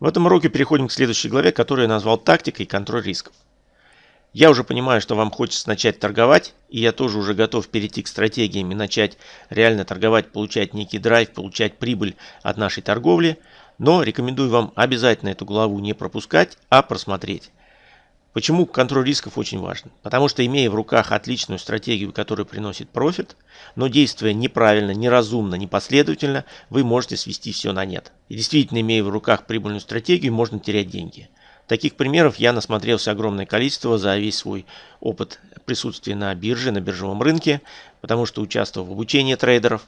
В этом уроке переходим к следующей главе, которую я назвал «Тактика и контроль рисков». Я уже понимаю, что вам хочется начать торговать, и я тоже уже готов перейти к стратегиям и начать реально торговать, получать некий драйв, получать прибыль от нашей торговли, но рекомендую вам обязательно эту главу не пропускать, а просмотреть. Почему контроль рисков очень важен? Потому что имея в руках отличную стратегию, которая приносит профит, но действуя неправильно, неразумно, непоследовательно, вы можете свести все на нет. И действительно, имея в руках прибыльную стратегию, можно терять деньги. Таких примеров я насмотрелся огромное количество за весь свой опыт присутствия на бирже, на биржевом рынке, потому что участвовал в обучении трейдеров,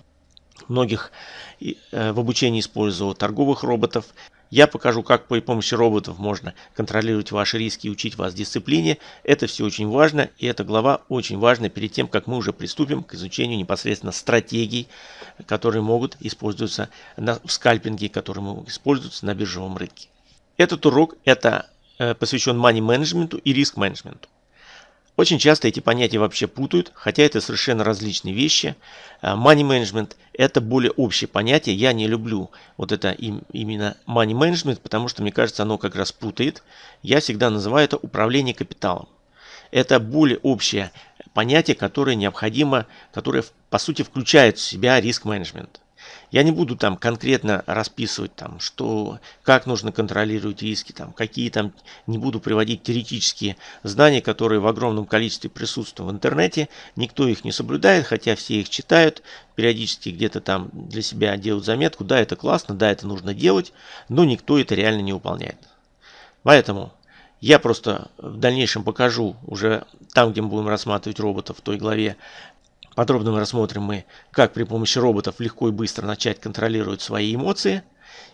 многих э, в обучении использовал торговых роботов, я покажу, как при помощи роботов можно контролировать ваши риски и учить вас дисциплине. Это все очень важно, и эта глава очень важна перед тем, как мы уже приступим к изучению непосредственно стратегий, которые могут использоваться на, в скальпинге, которые могут использоваться на биржевом рынке. Этот урок это э, посвящен money менеджменту и риск менеджменту. Очень часто эти понятия вообще путают, хотя это совершенно различные вещи. Э, money management – это более общее понятие. Я не люблю вот это именно money management, потому что, мне кажется, оно как раз путает. Я всегда называю это управление капиталом. Это более общее понятие, которое необходимо, которое по сути включает в себя риск менеджмент. Я не буду там конкретно расписывать, там, что, как нужно контролировать риски, там, какие там, не буду приводить теоретические знания, которые в огромном количестве присутствуют в интернете. Никто их не соблюдает, хотя все их читают, периодически где-то там для себя делают заметку. Да, это классно, да, это нужно делать, но никто это реально не выполняет. Поэтому я просто в дальнейшем покажу уже там, где мы будем рассматривать роботов в той главе, Подробно мы рассмотрим мы, как при помощи роботов легко и быстро начать контролировать свои эмоции.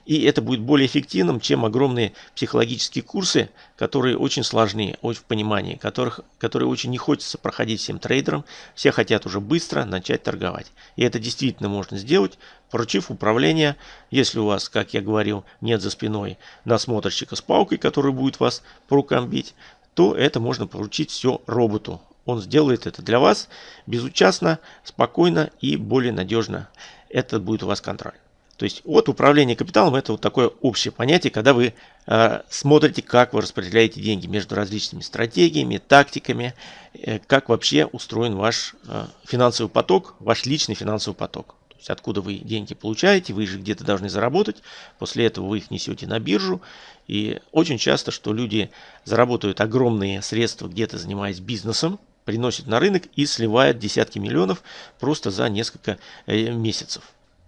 И это будет более эффективным, чем огромные психологические курсы, которые очень сложны в понимании, которых, которые очень не хочется проходить всем трейдерам. Все хотят уже быстро начать торговать. И это действительно можно сделать, поручив управление, если у вас, как я говорил, нет за спиной насмотрщика с палкой, который будет вас по рукам бить, то это можно поручить все роботу. Он сделает это для вас безучастно, спокойно и более надежно. Это будет у вас контроль. То есть вот управление капиталом это вот такое общее понятие, когда вы э, смотрите, как вы распределяете деньги между различными стратегиями, тактиками, э, как вообще устроен ваш э, финансовый поток, ваш личный финансовый поток. То есть откуда вы деньги получаете, вы же где-то должны заработать, после этого вы их несете на биржу. И очень часто, что люди заработают огромные средства где-то занимаясь бизнесом, приносит на рынок и сливает десятки миллионов просто за несколько э, месяцев.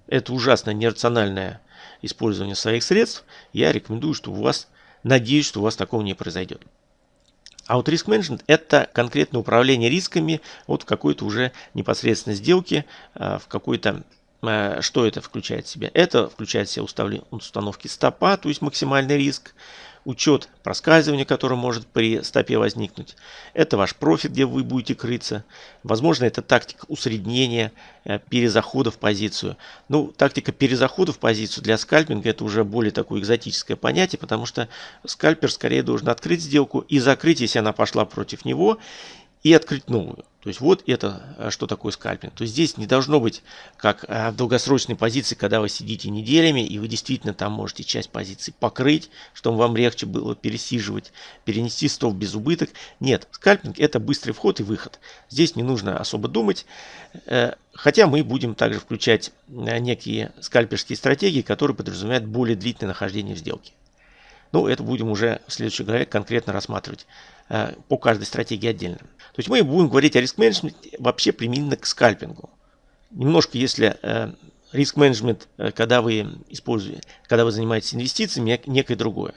Это ужасно нерациональное использование своих средств. Я рекомендую, что у вас, надеюсь, что у вас такого не произойдет. А вот риск менеджмент это конкретное управление рисками вот в какой-то уже непосредственно сделке, в какой-то что это включает в себя? Это включает в себя установки стопа, то есть максимальный риск, учет проскальзывания, которое может при стопе возникнуть. Это ваш профит, где вы будете крыться. Возможно, это тактика усреднения, э, перезахода в позицию. Ну, тактика перезахода в позицию для скальпинга это уже более такое экзотическое понятие, потому что скальпер скорее должен открыть сделку и закрыть, если она пошла против него, и открыть новую. То есть вот это, э, что такое скальпинг. То есть здесь не должно быть как э, в долгосрочной позиции, когда вы сидите неделями, и вы действительно там можете часть позиций покрыть, чтобы вам легче было пересиживать, перенести стол без убыток. Нет, скальпинг это быстрый вход и выход. Здесь не нужно особо думать. Э, хотя мы будем также включать некие скальперские стратегии, которые подразумевают более длительное нахождение в сделке. Ну, это будем уже в следующей главе конкретно рассматривать по каждой стратегии отдельно. То есть мы будем говорить о риск-менеджменте вообще применительно к скальпингу. Немножко, если э, риск-менеджмент, э, когда вы используете, когда вы занимаетесь инвестициями, некое другое.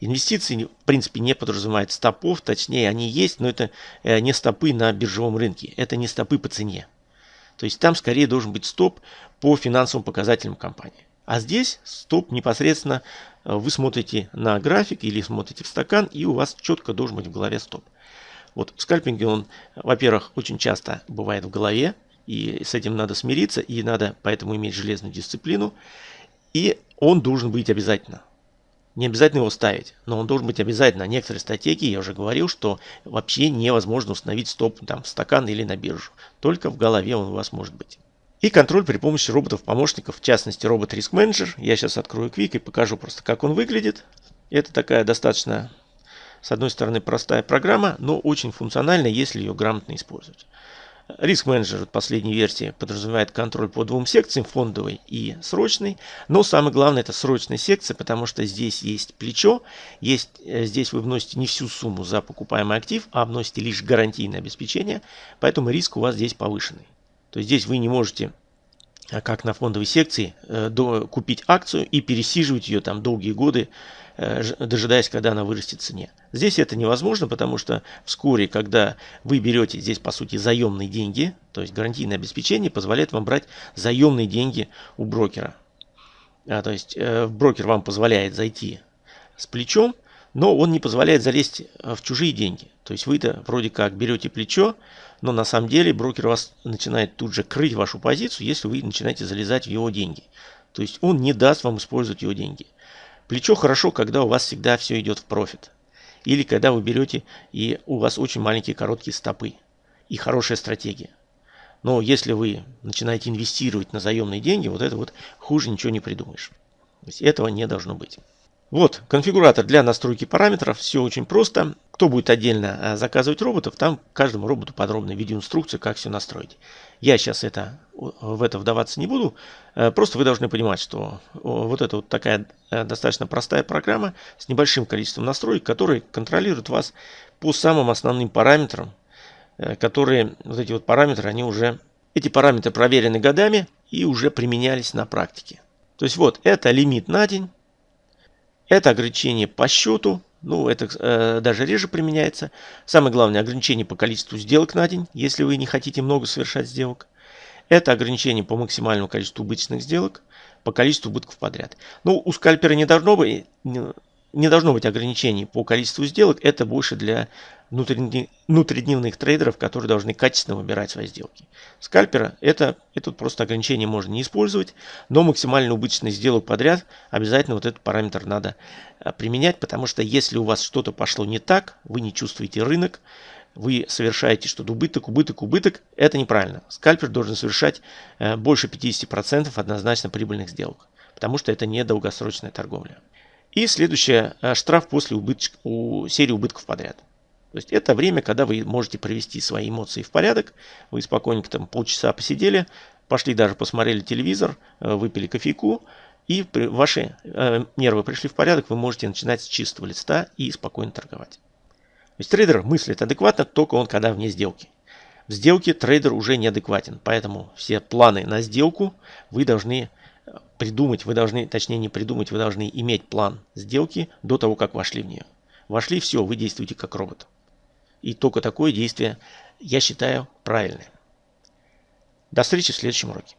Инвестиции, в принципе, не подразумевают стопов, точнее, они есть, но это э, не стопы на биржевом рынке, это не стопы по цене. То есть там скорее должен быть стоп по финансовым показателям компании. А здесь стоп непосредственно вы смотрите на график или смотрите в стакан, и у вас четко должен быть в голове стоп. Вот в скальпинге он, во-первых, очень часто бывает в голове, и с этим надо смириться, и надо поэтому иметь железную дисциплину. И он должен быть обязательно. Не обязательно его ставить, но он должен быть обязательно. Некоторые стратегии, я уже говорил, что вообще невозможно установить стоп там, в стакан или на биржу. Только в голове он у вас может быть. И контроль при помощи роботов-помощников, в частности робот Risk Manager. Я сейчас открою Quick и покажу просто, как он выглядит. Это такая достаточно, с одной стороны, простая программа, но очень функциональная, если ее грамотно использовать. Риск менеджер последней версии подразумевает контроль по двум секциям, фондовой и срочной. Но самое главное это срочная секция, потому что здесь есть плечо. Есть, э, здесь вы вносите не всю сумму за покупаемый актив, а вносите лишь гарантийное обеспечение. Поэтому риск у вас здесь повышенный. То здесь вы не можете, а, как на фондовой секции, э, купить акцию и пересиживать ее там долгие годы, э, дожидаясь, когда она вырастет в цене. Здесь это невозможно, потому что вскоре, когда вы берете здесь, по сути, заемные деньги, то есть гарантийное обеспечение позволяет вам брать заемные деньги у брокера. А, то есть э, брокер вам позволяет зайти с плечом, но он не позволяет залезть в чужие деньги. То есть вы-то вроде как берете плечо, но на самом деле брокер вас начинает тут же крыть вашу позицию, если вы начинаете залезать в его деньги. То есть он не даст вам использовать его деньги. Плечо хорошо, когда у вас всегда все идет в профит. Или когда вы берете и у вас очень маленькие короткие стопы. И хорошая стратегия. Но если вы начинаете инвестировать на заемные деньги, вот это вот хуже ничего не придумаешь. То есть этого не должно быть. Вот, конфигуратор для настройки параметров. Все очень просто. Кто будет отдельно а, заказывать роботов, там каждому роботу подробная видеоинструкция, как все настроить. Я сейчас это, в это вдаваться не буду. Э, просто вы должны понимать, что вот это вот такая э, достаточно простая программа с небольшим количеством настроек, которые контролируют вас по самым основным параметрам, э, которые, вот эти вот параметры, они уже, эти параметры проверены годами и уже применялись на практике. То есть вот, это лимит на день. Это ограничение по счету, ну это э, даже реже применяется. Самое главное ограничение по количеству сделок на день, если вы не хотите много совершать сделок. Это ограничение по максимальному количеству убыточных сделок, по количеству убытков подряд. Ну, у скальпера не должно быть, не должно быть ограничений по количеству сделок. Это больше для внутридневных трейдеров, которые должны качественно выбирать свои сделки. Скальпера это, это просто ограничение можно не использовать, но максимально убыточных сделок подряд обязательно вот этот параметр надо а, применять, потому что если у вас что-то пошло не так, вы не чувствуете рынок, вы совершаете что-то убыток, убыток, убыток, это неправильно. Скальпер должен совершать э, больше 50% однозначно прибыльных сделок, потому что это не долгосрочная торговля. И следующее, э, штраф после убытч... у серии убытков подряд. То есть это время, когда вы можете привести свои эмоции в порядок. Вы спокойненько там полчаса посидели, пошли даже посмотрели телевизор, э, выпили кофейку, и ваши э, нервы пришли в порядок, вы можете начинать с чистого листа и спокойно торговать. То есть трейдер мыслит адекватно только он, когда вне сделки. В сделке трейдер уже неадекватен, поэтому все планы на сделку вы должны э, придумать, вы должны, точнее не придумать, вы должны иметь план сделки до того, как вошли в нее. Вошли, все, вы действуете как робот. И только такое действие, я считаю, правильное. До встречи в следующем уроке.